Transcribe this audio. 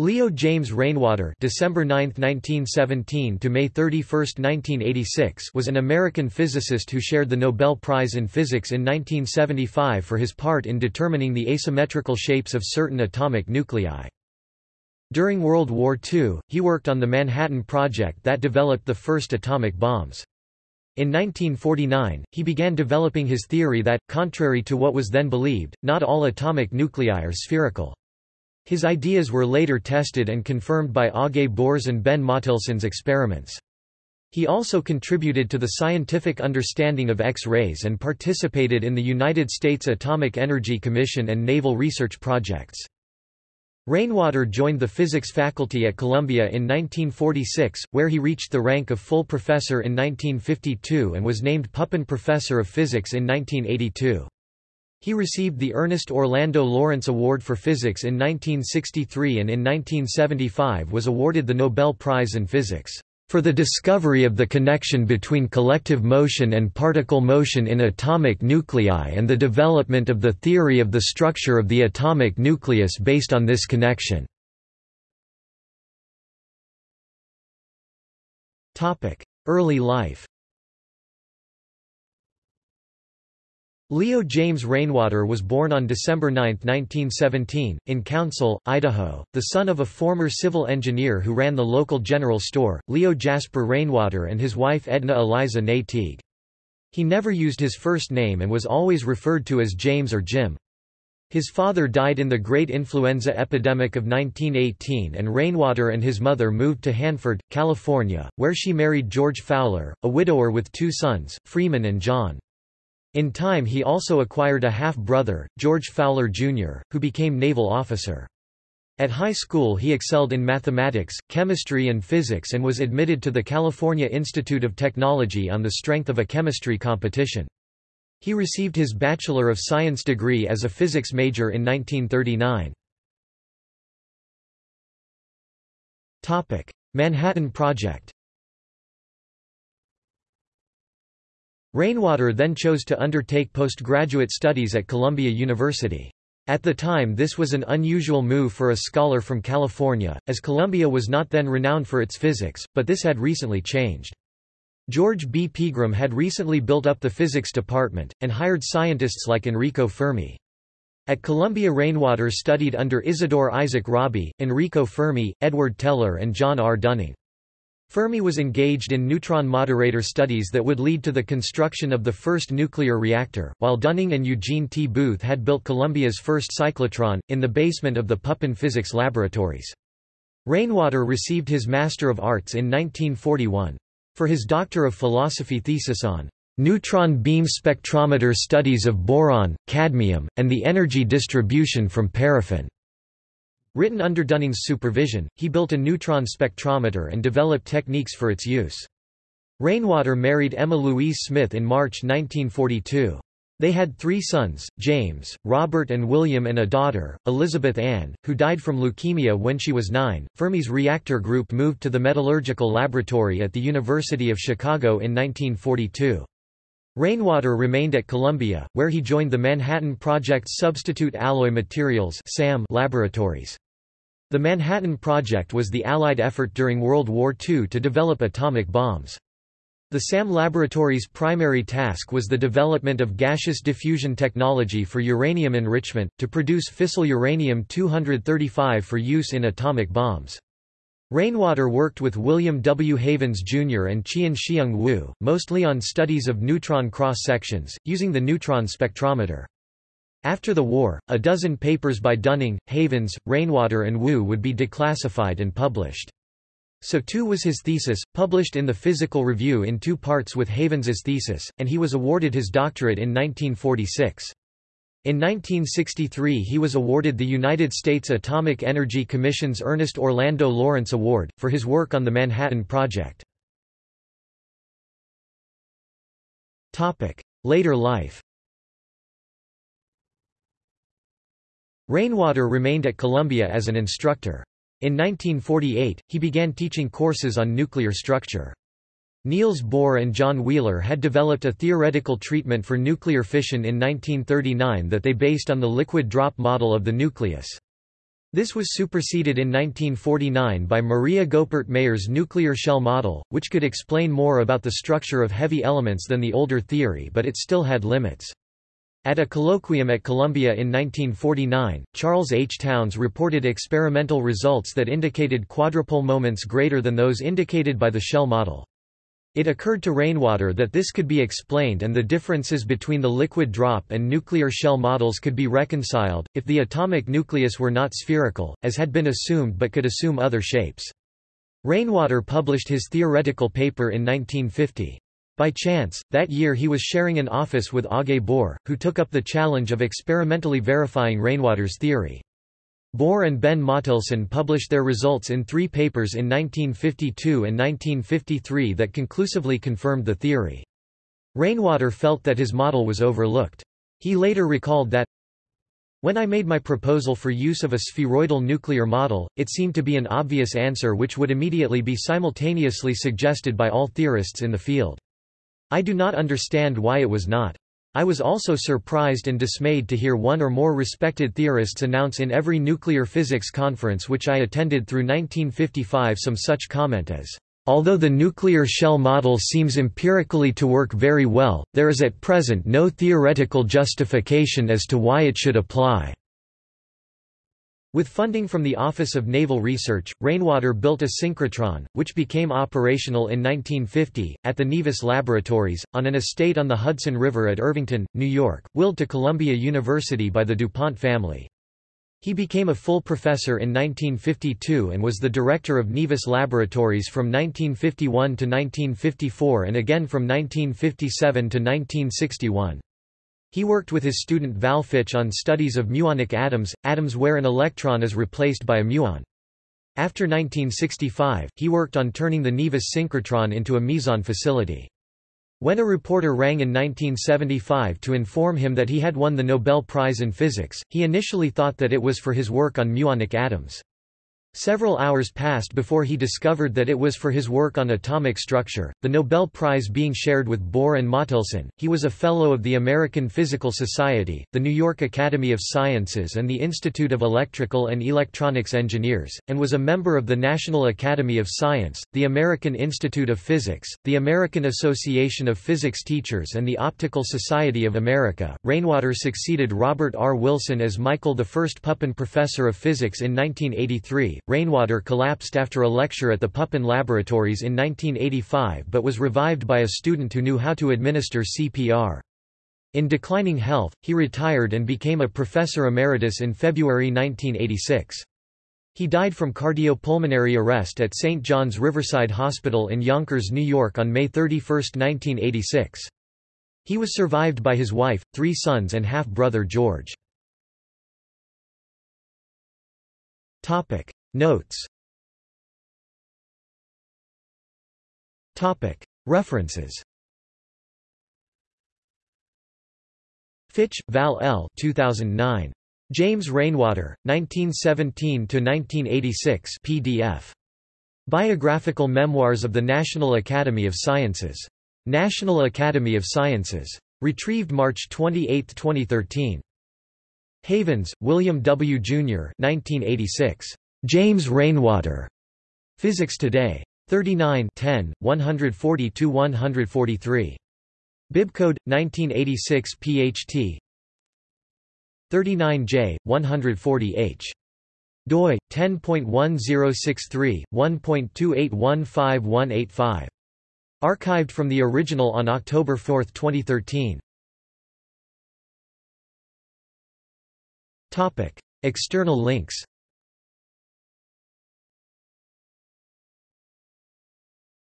Leo James Rainwater December 9, 1917 to May 31, 1986 was an American physicist who shared the Nobel Prize in Physics in 1975 for his part in determining the asymmetrical shapes of certain atomic nuclei. During World War II, he worked on the Manhattan Project that developed the first atomic bombs. In 1949, he began developing his theory that, contrary to what was then believed, not all atomic nuclei are spherical. His ideas were later tested and confirmed by Aage Bohr's and Ben Mottelson's experiments. He also contributed to the scientific understanding of X-rays and participated in the United States Atomic Energy Commission and naval research projects. Rainwater joined the physics faculty at Columbia in 1946, where he reached the rank of full professor in 1952 and was named Pupin Professor of Physics in 1982. He received the Ernest Orlando Lawrence Award for Physics in 1963 and in 1975 was awarded the Nobel Prize in Physics for the discovery of the connection between collective motion and particle motion in atomic nuclei and the development of the theory of the structure of the atomic nucleus based on this connection. Early life Leo James Rainwater was born on December 9, 1917, in Council, Idaho, the son of a former civil engineer who ran the local general store, Leo Jasper Rainwater and his wife Edna Eliza née Teague. He never used his first name and was always referred to as James or Jim. His father died in the Great Influenza Epidemic of 1918 and Rainwater and his mother moved to Hanford, California, where she married George Fowler, a widower with two sons, Freeman and John. In time he also acquired a half-brother, George Fowler Jr., who became naval officer. At high school he excelled in mathematics, chemistry and physics and was admitted to the California Institute of Technology on the strength of a chemistry competition. He received his Bachelor of Science degree as a physics major in 1939. Manhattan Project Rainwater then chose to undertake postgraduate studies at Columbia University. At the time this was an unusual move for a scholar from California, as Columbia was not then renowned for its physics, but this had recently changed. George B. Pegram had recently built up the physics department, and hired scientists like Enrico Fermi. At Columbia Rainwater studied under Isidore Isaac Rabi, Enrico Fermi, Edward Teller and John R. Dunning. Fermi was engaged in neutron moderator studies that would lead to the construction of the first nuclear reactor, while Dunning and Eugene T. Booth had built Columbia's first cyclotron, in the basement of the Pupin Physics Laboratories. Rainwater received his Master of Arts in 1941. For his Doctor of Philosophy thesis on neutron beam spectrometer studies of boron, cadmium, and the energy distribution from paraffin. Written under Dunning's supervision, he built a neutron spectrometer and developed techniques for its use. Rainwater married Emma Louise Smith in March 1942. They had three sons, James, Robert and William and a daughter, Elizabeth Ann, who died from leukemia when she was nine. Fermi's reactor group moved to the metallurgical laboratory at the University of Chicago in 1942. Rainwater remained at Columbia, where he joined the Manhattan Project's Substitute Alloy Materials laboratories. The Manhattan Project was the Allied effort during World War II to develop atomic bombs. The SAM laboratory's primary task was the development of gaseous diffusion technology for uranium enrichment, to produce fissile uranium-235 for use in atomic bombs. Rainwater worked with William W. Havens Jr. and Chien-Shiung Wu, mostly on studies of neutron cross-sections, using the neutron spectrometer. After the war, a dozen papers by Dunning, Havens, Rainwater and Wu would be declassified and published. So too was his thesis, published in the Physical Review in two parts with Havens's thesis, and he was awarded his doctorate in 1946. In 1963 he was awarded the United States Atomic Energy Commission's Ernest Orlando Lawrence Award, for his work on the Manhattan Project. Later life Rainwater remained at Columbia as an instructor. In 1948, he began teaching courses on nuclear structure. Niels Bohr and John Wheeler had developed a theoretical treatment for nuclear fission in 1939 that they based on the liquid drop model of the nucleus. This was superseded in 1949 by Maria Goeppert Mayer's nuclear shell model, which could explain more about the structure of heavy elements than the older theory but it still had limits. At a colloquium at Columbia in 1949, Charles H. Townes reported experimental results that indicated quadrupole moments greater than those indicated by the shell model. It occurred to Rainwater that this could be explained and the differences between the liquid drop and nuclear shell models could be reconciled, if the atomic nucleus were not spherical, as had been assumed but could assume other shapes. Rainwater published his theoretical paper in 1950. By chance, that year he was sharing an office with Aage Bohr, who took up the challenge of experimentally verifying Rainwater's theory. Bohr and Ben Mottelson published their results in three papers in 1952 and 1953 that conclusively confirmed the theory. Rainwater felt that his model was overlooked. He later recalled that, when I made my proposal for use of a spheroidal nuclear model, it seemed to be an obvious answer which would immediately be simultaneously suggested by all theorists in the field. I do not understand why it was not. I was also surprised and dismayed to hear one or more respected theorists announce in every nuclear physics conference which I attended through 1955 some such comment as, Although the nuclear shell model seems empirically to work very well, there is at present no theoretical justification as to why it should apply. With funding from the Office of Naval Research, Rainwater built a synchrotron, which became operational in 1950, at the Nevis Laboratories, on an estate on the Hudson River at Irvington, New York, willed to Columbia University by the DuPont family. He became a full professor in 1952 and was the director of Nevis Laboratories from 1951 to 1954 and again from 1957 to 1961. He worked with his student Val Fitch on studies of muonic atoms, atoms where an electron is replaced by a muon. After 1965, he worked on turning the Nevis synchrotron into a meson facility. When a reporter rang in 1975 to inform him that he had won the Nobel Prize in Physics, he initially thought that it was for his work on muonic atoms. Several hours passed before he discovered that it was for his work on atomic structure, the Nobel Prize being shared with Bohr and Mottelson. He was a Fellow of the American Physical Society, the New York Academy of Sciences, and the Institute of Electrical and Electronics Engineers, and was a member of the National Academy of Science, the American Institute of Physics, the American Association of Physics Teachers, and the Optical Society of America. Rainwater succeeded Robert R. Wilson as Michael I Pupin Professor of Physics in 1983. Rainwater collapsed after a lecture at the Pupin Laboratories in 1985 but was revived by a student who knew how to administer CPR. In declining health, he retired and became a professor emeritus in February 1986. He died from cardiopulmonary arrest at St. John's Riverside Hospital in Yonkers, New York on May 31, 1986. He was survived by his wife, three sons and half-brother George. Notes References Fitch, Val L. 2009. James Rainwater, 1917–1986 PDF. Biographical Memoirs of the National Academy of Sciences. National Academy of Sciences. Retrieved March 28, 2013. Havens, William W. Jr. 1986. James Rainwater. Physics Today. 39 10, 140–143. Bibcode, 1986 PHT 39J, 140H. doi, 10.1063, 1.28155185. Archived from the original on October 4, 2013. External links